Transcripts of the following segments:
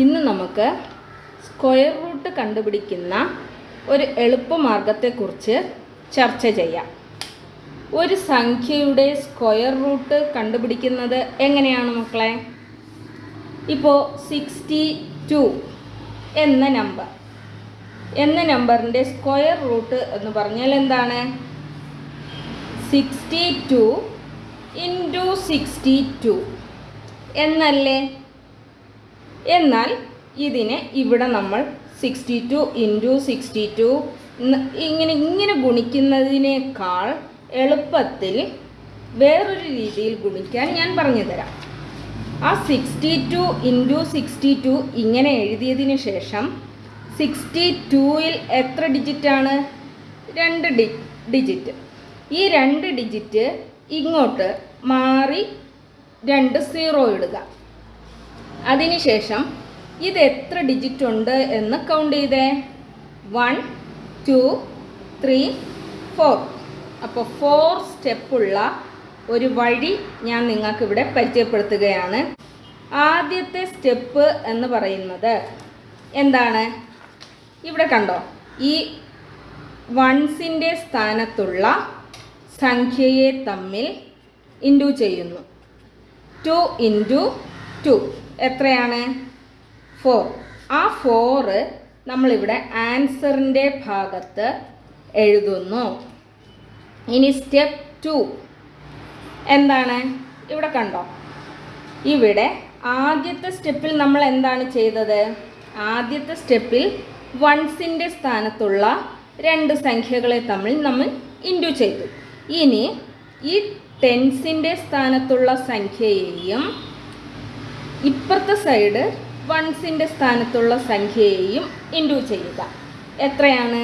ഇന്ന് നമുക്ക് square root കണ്ടുപിടിക്കുന്ന ഒരു എളുപ്പമാർഗത്തെക്കുറിച്ച് ചർച്ച ചെയ്യാം. ഒരു സംഖ്യയുടെ സ്ക്വയർ റൂട്ട് കണ്ടുപിടിക്കുന്നത് എങ്ങനെയാണ് മക്കളെ? ഇപ്പോൾ സിക്സ്റ്റി ടു എന്ന നമ്പർ എന്ന നമ്പറിന്റെ സ്ക്വയർ റൂട്ട് എന്ന് പറഞ്ഞാൽ എന്താണ്? Sixty two into sixty two എന്നല്ലേ? എന്നാൽ ഇതിനെ ഇവിടെ നമ്മൾ sixty two into sixty two ഇങ്ങനെ ഇങ്ങനെ ഗുണിക്കുന്നതിനേക്കാൾ എളുപ്പത്തിൽ വേറൊരു രീതിയിൽ ഗുണിക്കാൻ ഞാൻ പറഞ്ഞു തരാം ആ sixty two into sixty two ഇങ്ങനെ എഴുതിയതിന് ശേഷം സിക്സ്റ്റി ടൂയിൽ എത്ര ഡിജിറ്റാണ് രണ്ട് ഡി ഡിജിറ്റ് ഈ രണ്ട് ഡിജിറ്റ് ഇങ്ങോട്ട് മാറി രണ്ട് സീറോ ഇടുക. അതിനുശേഷം ഇത് എത്ര ഡിജിറ്റ് ഉണ്ട് എന്ന് കൗണ്ട് ചെയ്തേ? വൺ ടു ത്രീ ഫോർ അപ്പോൾ ഫോർ സ്റ്റെപ്പുള്ള ഒരു വഴി ഞാൻ നിങ്ങൾക്കിവിടെ പരിചയപ്പെടുത്തുകയാണ്. ആദ്യത്തെ സ്റ്റെപ്പ് എന്ന് പറയുന്നത് എന്താണ്? ഇവിടെ കണ്ടോ? ഈ വൺസിന്റെ സ്ഥാനത്തുള്ള സംഖ്യയെ തമ്മിൽ ഇന്റു ചെയ്യുന്നു. ടു ഇന്റു ടു എത്രയാണ്? ഫോർ ആ ഫോറ് നമ്മളിവിടെ ആൻസറിന്റെ ഭാഗത്ത് എഴുതുന്നു. ഇനി സ്റ്റെപ്പ് ടു എന്താണ്? ഇവിടെ കണ്ടോ? ഇവിടെ ആദ്യത്തെ സ്റ്റെപ്പിൽ നമ്മൾ എന്താണ് ചെയ്തത്? ആദ്യത്തെ സ്റ്റെപ്പിൽ വൺസിന്റെ സ്ഥാനത്തുള്ള രണ്ട് സംഖ്യകളെ തമ്മിൽ നമ്മൾ ഇൻഡു ചെയ്തു. ഇനി ഈ ടെൻസിന്റെ സ്ഥാനത്തുള്ള സംഖ്യയെയും ഇപ്പുറത്തെ സൈഡ് വൺസിന്റെ സ്ഥാനത്തുള്ള സംഖ്യയെയും ഇന്റു ചെയ്യുക. എത്രയാണ്?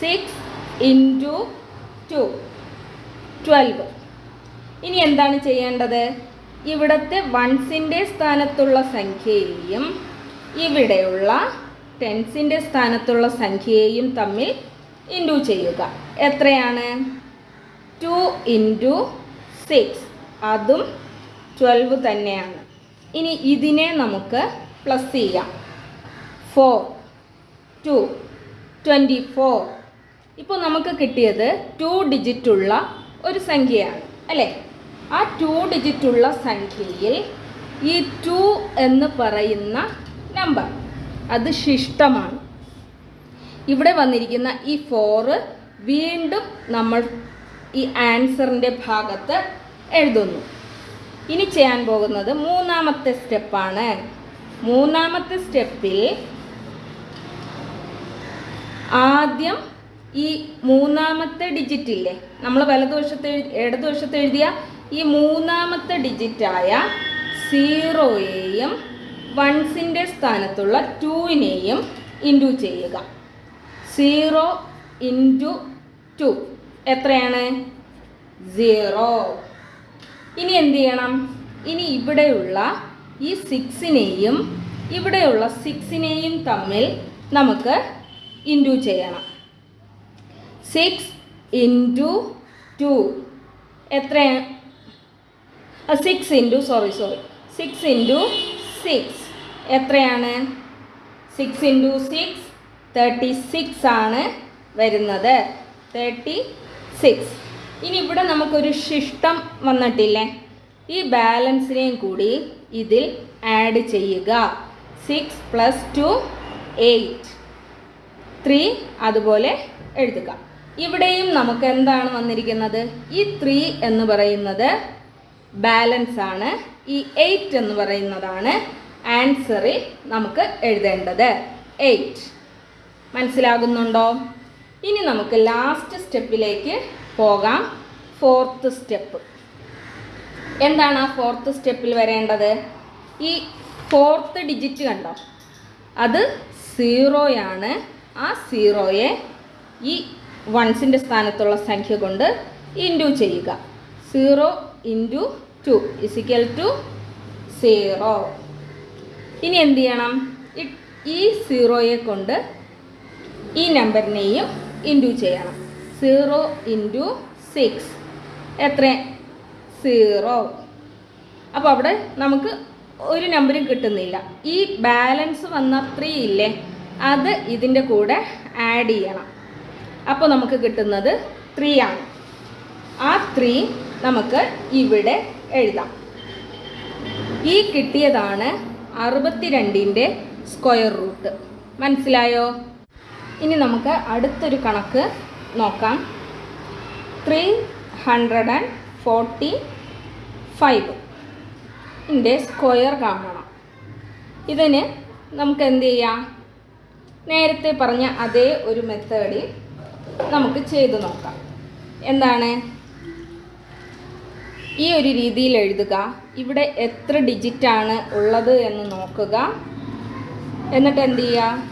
സിക്സ് ഇന്റു ടു ട്വൽവ് ഇനി എന്താണ് ചെയ്യേണ്ടത്? ഇവിടുത്തെ വൺസിന്റെ സ്ഥാനത്തുള്ള സംഖ്യയെയും ഇവിടെയുള്ള ടെൻസിന്റെ സ്ഥാനത്തുള്ള സംഖ്യയെയും തമ്മിൽ ഇന്റു ചെയ്യുക. എത്രയാണ്? ടു ഇന്റു സിക്സ് അതും ട്വൽവ് തന്നെയാണ്. ഇനി ഇതിനെ നമുക്ക് പ്ലസ് ചെയ്യാം. ഫോർ ടു ട്വന്റി ഫോർ ഇപ്പോൾ നമുക്ക് കിട്ടിയത് ടു ഡിജിറ്റുള്ള ഒരു സംഖ്യയാണ് അല്ലേ? ആ ടു ഡിജിറ്റുള്ള സംഖ്യയിൽ ഈ ടു എന്ന് പറയുന്ന നമ്പർ അത് ശിഷ്ടമാണ്. ഇവിടെ വന്നിരിക്കുന്ന ഈ ഫോറ് വീണ്ടും നമ്മൾ ഈ ആൻസറിന്റെ ഭാഗത്ത് എഴുതുന്നു. ഇനി ചെയ്യാൻ പോകുന്നത് മൂന്നാമത്തെ സ്റ്റെപ്പാണ്. മൂന്നാമത്തെ സ്റ്റെപ്പിൽ ആദ്യം ഈ മൂന്നാമത്തെ ഡിജിറ്റ് ഇല്ലേ? നമ്മൾ വലതുവശത്ത് ഇടതുവശത്ത് എഴുതിയ ഈ മൂന്നാമത്തെ ഡിജിറ്റായ സീറോയെയും വൺസിന്റെ സ്ഥാനത്തുള്ള ടൂവിനെയും ഇന്റു ചെയ്യുക. സീറോ ഇന്റു ടു എത്രയാണ്? സീറോ. ഇനി എന്ത് ചെയ്യണം? ഇനി ഇവിടെയുള്ള ഈ സിക്സിനെയും ഇവിടെയുള്ള സിക്സിനെയും തമ്മിൽ നമുക്ക് ഇന്റു ചെയ്യണം. സിക്സ് ഇന്റു ടു എത്രയാണ് six into sorry sorry six into six എത്രയാണ്? Six into six thirty six ആണ് വരുന്നത്. തേർട്ടി സിക്സ് ഇനി ഇവിടെ നമുക്കൊരു ശിഷ്ടം വന്നിട്ടില്ലേ? ഈ ബാലൻസിനെയും കൂടി ഇതിൽ ആഡ് ചെയ്യുക. Six plus two eight three അതുപോലെ എഴുതുക. ഇവിടെയും നമുക്ക് എന്താണ് വന്നിരിക്കുന്നത്? ഈ ത്രീ എന്ന് പറയുന്നത് ബാലൻസ് ആണ്. ഈ എയ്റ്റ് എന്ന് പറയുന്നതാണ് ആൻസറിൽ നമുക്ക് എഴുതേണ്ടത്. എയ്റ്റ് മനസ്സിലാകുന്നുണ്ടോ? ഇനി നമുക്ക് ലാസ്റ്റ് സ്റ്റെപ്പിലേക്ക് പോകാം. Fourth step. എന്താണ് ആ ഫോർത്ത് സ്റ്റെപ്പിൽ വരേണ്ടത്? ഈ ഫോർത്ത് ഡിജിറ്റ് കണ്ടോ? അത് സീറോയാണ്. ആ സീറോയെ ഈ വൺസിന്റെ സ്ഥാനത്തുള്ള സംഖ്യ കൊണ്ട് ഇന്റു ചെയ്യുക. Zero into two is equal to zero. ഇനി എന്ത് ചെയ്യണം? ഈ സീറോയെ കൊണ്ട് ഈ നമ്പറിനെയും ഇന്റു ചെയ്യണം. Zero into six. എത്ര സീറോ. അപ്പോൾ അവിടെ നമുക്ക് ഒരു നമ്പരും കിട്ടുന്നില്ല. ഈ ബാലൻസ് വന്ന ത്രീ ഇല്ലേ? അത് ഇതിന്റെ കൂടെ ആഡ് ചെയ്യണം. അപ്പോൾ നമുക്ക് കിട്ടുന്നത് ത്രീ ആണ്. ആ ത്രീ നമുക്ക് ഇവിടെ എഴുതാം. ഈ കിട്ടിയതാണ് അറുപത്തിരണ്ടിന്റെ സ്ക്വയർ റൂട്ട് മനസ്സിലായോ? ഇനി നമുക്ക് അടുത്തൊരു കണക്ക് നോക്കാം. Three hundred and forty five ന്റെ സ്ക്വയർ കാണണം. ഇതിന് നമുക്ക് എന്ത് ചെയ്യാം? നേരത്തെ പറഞ്ഞ അതേ ഒരു മെത്തേഡിൽ നമുക്ക് ചെയ്തു നോക്കാം. എന്താണ്? ഈ ഒരു രീതിയിൽ എഴുതുക. ഇവിടെ എത്ര ഡിജിറ്റാണ് ഉള്ളത് എന്ന് നോക്കുക. എന്നിട്ട് എന്ത് ചെയ്യുക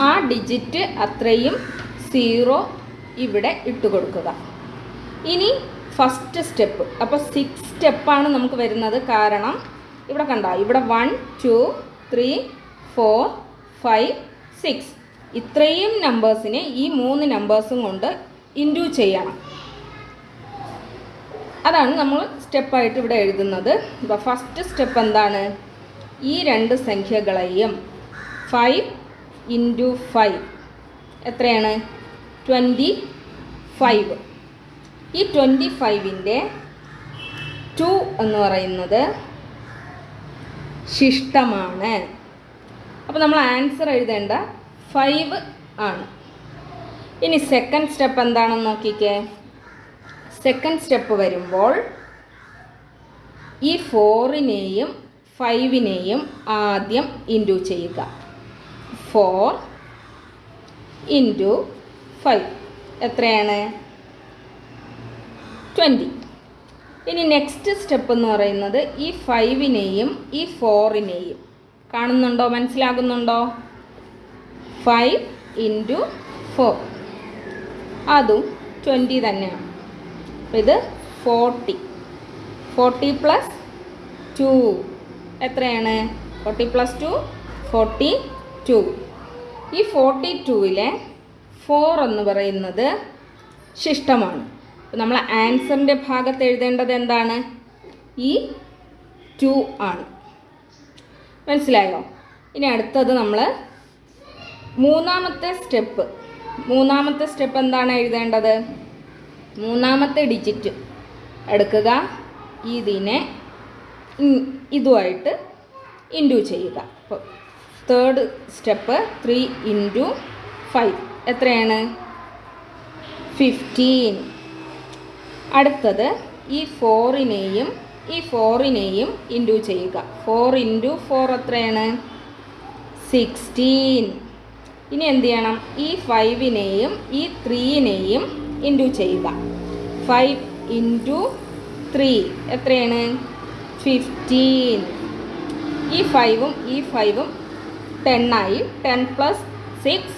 ആ ഡിജിറ്റ് അത്രയും സീറോ ഇവിടെ ഇട്ട് കൊടുക്കുക ഇനി ഫസ്റ്റ് സ്റ്റെപ്പ് അപ്പോൾ സിക്സ് സ്റ്റെപ്പാണ് നമുക്ക് വരുന്നത്. കാരണം ഇവിടെ കണ്ടോ? ഇവിടെ one two three four five six ഇത്രയും നമ്പേഴ്സിനെ ഈ മൂന്ന് നമ്പേഴ്സും കൊണ്ട് ഇൻഡ്യൂ ചെയ്യണം. അതാണ് നമ്മൾ സ്റ്റെപ്പായിട്ട് ഇവിടെ എഴുതുന്നത്. അപ്പോൾ ഫസ്റ്റ് സ്റ്റെപ്പ് എന്താണ്? ഈ രണ്ട് സംഖ്യകളെയും ഫൈവ് ഇന്റു ഫൈവ് എത്രയാണ്? ട്വന്റി ഫൈവ് ഈ ട്വന്റി ഫൈവിന്റെ ടു എന്ന് പറയുന്നത് ശിഷ്ടമാണ്. അപ്പോൾ നമ്മൾ ആൻസർ എഴുതേണ്ട ഫൈവ് ആണ്. ഇനി സെക്കൻഡ് സ്റ്റെപ്പ് എന്താണെന്ന് നോക്കിക്കേ. സെക്കൻഡ് സ്റ്റെപ്പ് വരുമ്പോൾ ഈ ഫോറിനെയും ഫൈവിനെയും ആദ്യം ഇന്റു ചെയ്യുക. ഫോർ ഇന്റു ഫൈവ് എത്രയാണ്? ട്വന്റി ഇനി നെക്സ്റ്റ് സ്റ്റെപ്പ് എന്ന് പറയുന്നത് ഈ ഫൈവിനെയും ഈ ഫോറിനെയും കാണുന്നുണ്ടോ? മനസ്സിലാകുന്നുണ്ടോ? ഫൈവ് ഇന്റു ഫോർ അതും ട്വന്റി തന്നെയാണ്. ഇത് ഫോർട്ടി ഫോർട്ടി പ്ലസ് ടു എത്രയാണ്? Forty plus two forty two ഈ ഫോർട്ടി ടുവിലെ ഫോർ എന്ന് പറയുന്നത് ശിഷ്ടമാണ്. നമ്മൾ ആൻസറിന്റെ ഭാഗത്ത് എഴുതേണ്ടത് എന്താണ്? ഈ ടു ആണ്. മനസ്സിലായോ? ഇനി അടുത്തത് നമ്മൾ മൂന്നാമത്തെ സ്റ്റെപ്പ്. മൂന്നാമത്തെ സ്റ്റെപ്പ് എന്താണ് എഴുതേണ്ടത്? മൂന്നാമത്തെ ഡിജിറ്റ് എടുക്കുക. ഇതിനെ ഇതുമായിട്ട് ഇന്റു ചെയ്യുക. അപ്പോൾ third step three into five എത്രയാണ്? ഫിഫ്റ്റീൻ അടുത്തത് ഈ ഫോറിനെയും ഈ ഫോറിനെയും ഇന്റു ചെയ്യുക. ഫോർ ഇന്റു ഫോർ എത്രയാണ്? സിക്സ്റ്റീൻ. ഇനി എന്ത് ചെയ്യണം? ഈ ഫൈവിനെയും ഈ ത്രീനെയും ഇന്റു ചെയ്യുക. ഫൈവ് ഇന്റു ത്രീ എത്രയാണ്? ഫിഫ്റ്റീൻ. ഈ ഫൈവും ഈ ഫൈവും ടെണ്ണായി ten plus six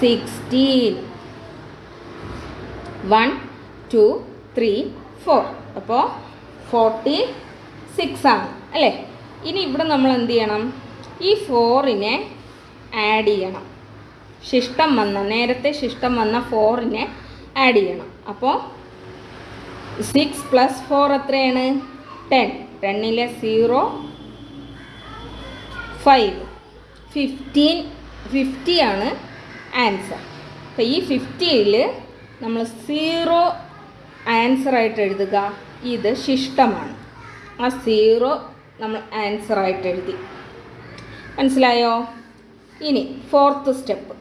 sixteen. One two three four അപ്പോൾ ഫോർട്ടി സിക്സ് ആണ് അല്ലേ? ഇനി ഇവിടെ നമ്മൾ എന്ത് ചെയ്യണം? ഈ ഫോറിനെ ആഡ് ചെയ്യണം. ശിഷ്ടം വന്ന നേരത്തെ ശിഷ്ടം വന്ന ഫോറിനെ ആഡ് ചെയ്യണം. അപ്പോൾ സിക്സ് പ്ലസ് ഫോർ എത്രയാണ്? ടെൻ ടെന്നിലെ സീറോ ഫൈവ് ഫിഫ്റ്റീൻ ഫിഫ്റ്റി ആണ് ആൻസർ അപ്പോൾ ഈ ഫിഫ്റ്റിയിൽ നമ്മൾ സീറോ ആൻസറായിട്ട് എഴുതുക. ഇത് ശിഷ്ടമാണ്. ആ സീറോ നമ്മൾ ആൻസറായിട്ട് എഴുതി. മനസ്സിലായോ? ഇനി ഫോർത്ത് സ്റ്റെപ്പ്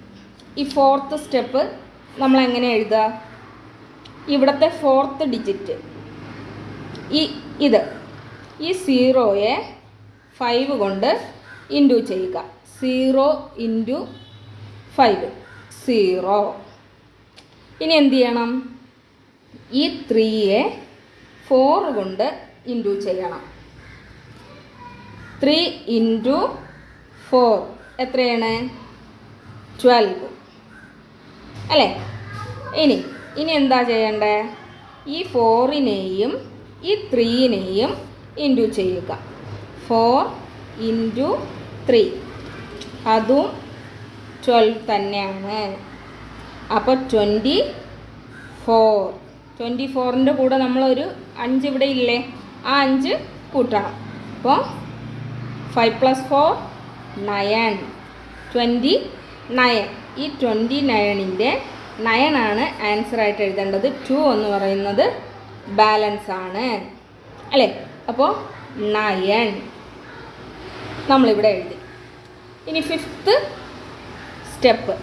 ഈ ഫോർത്ത് സ്റ്റെപ്പ് നമ്മൾ എങ്ങനെ എഴുതുക? ഇവിടുത്തെ ഫോർത്ത് ഡിജിറ്റ് ഈ ഇത്. ഈ സീറോയെ ഫൈവ് കൊണ്ട് ഇന്റു ചെയ്യുക. സീറോ ഇന്റു ഫൈവ് സീറോ ഇനി എന്ത് ചെയ്യണം? ഈ ത്രീയെ ഫോർ കൊണ്ട് ഇന്റു ചെയ്യണം. Three into four. എത്രയാണ്? ട്വൽവ്. അല്ലേ? ഇനി ഇനി എന്താ ചെയ്യേണ്ടേ? ഈ ഫോറിനെയും ഈ ത്രീനെയും ഇന്റു ചെയ്യുക. Four into three. അതും ട്വൽവ് തന്നെയാണ്. അപ്പോൾ ട്വന്റി ഫോർ. ട്വന്റി ഫോറിന്റെ കൂടെ നമ്മളൊരു അഞ്ച് ഇവിടെ ഇല്ലേ? ആ അഞ്ച് കൂട്ടണം. അപ്പോൾ five plus four nine twenty nine ഈ ട്വന്റി നയണിന്റെ നയനാണ് ആൻസറായിട്ട് എഴുതേണ്ടത്. ടു എന്ന് പറയുന്നത് ബാലൻസ് ആണ്. അല്ലേ? അപ്പോൾ നയൻ നമ്മളിവിടെ എഴുതി. ഇനി ഫിഫ്ത്ത് സ്റ്റെപ്പ്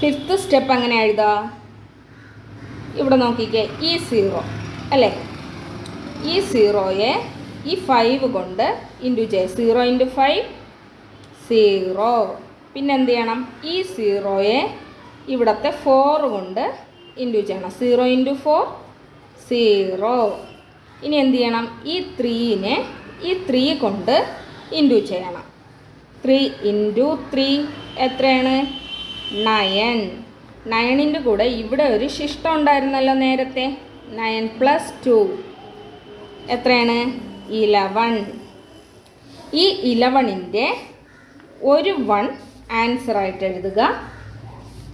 ഫിഫ്ത്ത് സ്റ്റെപ്പ് എങ്ങനെ എഴുതാ ഇവിടെ നോക്കിക്കേ ഈ സീറോ അല്ലേ? ഈ സീറോയെ ഈ ഫൈവ് കൊണ്ട് ഇന്റു ചെയ്യ സീറോ ഇന്റു ഫൈവ് സീറോ പിന്നെ എന്ത് ചെയ്യണം? ഈ സീറോയെ ഇവിടുത്തെ ഫോർ കൊണ്ട് ഇന്റു ചെയ്യണം സീറോ ഇന്റു ഫോർ സീറോ ഇനി എന്ത് ചെയ്യണം? ഈ ത്രീനെ ഈ ത്രീ കൊണ്ട് ഇന്റു ചെയ്യണം ത്രീ ഇന്റു ത്രീ എത്രയാണ്? നയൻ നയണിന്റെ കൂടെ ഇവിടെ ഒരു ശിഷ്ടം ഉണ്ടായിരുന്നല്ലോ നേരത്തെ. Nine plus two. എത്രയാണ്? ഇലവൺ ഈ ഇലവണിന്റെ ഒരു വൺ ആൻസറായിട്ട് എഴുതുക.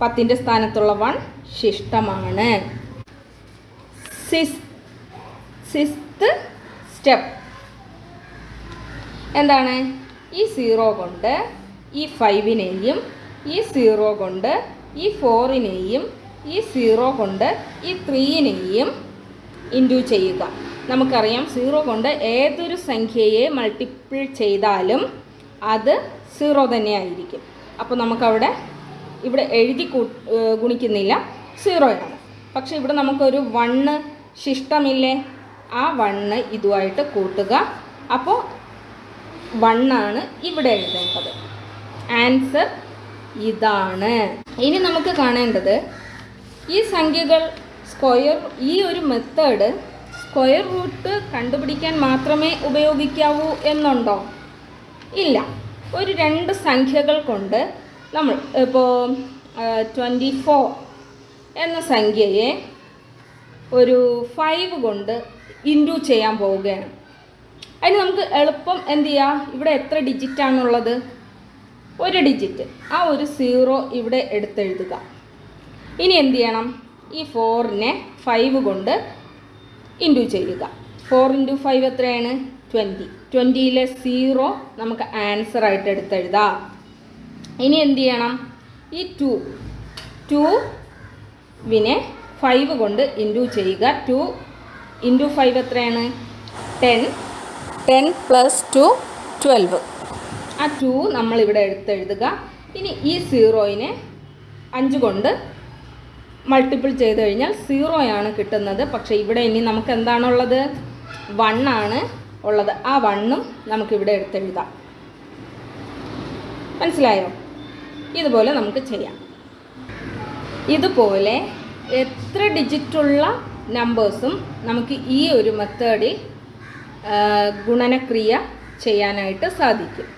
പത്തിന്റെ സ്ഥാനത്തുള്ള വൺ ശിഷ്ടമാണ്. സിസ് സിക്സ്ത് സ്റ്റെപ്പ്. എന്താണ്? ഈ സീറോ കൊണ്ട് ഈ ഫൈവിനെയും ഈ സീറോ കൊണ്ട് ഈ ഫോറിനെയും ഈ സീറോ കൊണ്ട് ഈ ത്രീയിനെയും ഇന്റു ചെയ്യുക. നമുക്കറിയാം സീറോ കൊണ്ട് ഏതൊരു സംഖ്യയെ മൾട്ടിപ്പിൾ ചെയ്താലും അത് സീറോ തന്നെയായിരിക്കും. അപ്പോൾ നമുക്കവിടെ ഇവിടെ എഴുതി ഗുണിക്കുന്നില്ല. സീറോയാണ്. പക്ഷെ ഇവിടെ നമുക്കൊരു വണ്ണ് ശിഷ്ടമില്ലേ? ആ വണ്ണ് ഇതുമായിട്ട് കൂട്ടുക. അപ്പോൾ വണ്ണാണ് ഇവിടെ എഴുതേണ്ടത്. ആൻസർ ഇതാണ്. ഇനി നമുക്ക് കാണേണ്ടത് ഈ സംഖ്യകൾ സ്ക്വയർ ഈ ഒരു മെത്തേഡ് സ്ക്വയർ റൂട്ട് കണ്ടുപിടിക്കാൻ മാത്രമേ ഉപയോഗിക്കാവൂ എന്നുണ്ടോ? ഇല്ല. ഒരു രണ്ട് സംഖ്യകൾ കൊണ്ട് നമ്മൾ ഇപ്പോൾ ട്വന്റി ഫോർ എന്ന സംഖ്യയെ ഒരു ഫൈവ് കൊണ്ട് ഇന്റു ചെയ്യാൻ പോവുകയാണ്. അതിന് നമുക്ക് എളുപ്പം എന്ത് ചെയ്യാം? ഇവിടെ എത്ര ഡിജിറ്റ് ആണുള്ളത്? ഒരു ഡിജിറ്റ് ആ ഒരു സീറോ ഇവിടെ എടുത്തെഴുതുക. ഇനി എന്ത് ചെയ്യണം? ഈ ഫോറിനെ ഫൈവ് കൊണ്ട് ഇന്റു ചെയ്യുക. ഫോർ ഇന്റു ഫൈവ് എത്രയാണ്? ട്വന്റി ട്വന്റിയിലെ സീറോ നമുക്ക് ആൻസർ ആയിട്ട് എടുത്തെഴുതാം. ഇനി എന്ത് ചെയ്യണം? ഈ ടു ടു വിനെ ഫൈവ് കൊണ്ട് ഇന്റു ചെയ്യുക. ടു ഇന്റു ഫൈവ് എത്രയാണ്? Ten ten plus two twelve ആ ടു നമ്മളിവിടെ എടുത്തെഴുതുക. ഇനി ഈ സീറോയിനെ അഞ്ച് കൊണ്ട് മൾട്ടിപ്പിൾ ചെയ്ത് കഴിഞ്ഞാൽ സീറോയാണ് കിട്ടുന്നത്. പക്ഷേ ഇവിടെ ഇനി നമുക്ക് എന്താണുള്ളത്? വണ്ണാണ് ഉള്ളത്. ആ വണ്ണും നമുക്കിവിടെ എടുത്തെഴുതാം. മനസ്സിലായോ? ഇതുപോലെ നമുക്ക് ചെയ്യാം. ഇതുപോലെ എത്ര ഡിജിറ്റുള്ള നമ്പേഴ്സും നമുക്ക് ഈ ഒരു മെത്തേഡിൽ ഗുണനക്രിയ ചെയ്യാനായിട്ട് സാധിക്കും.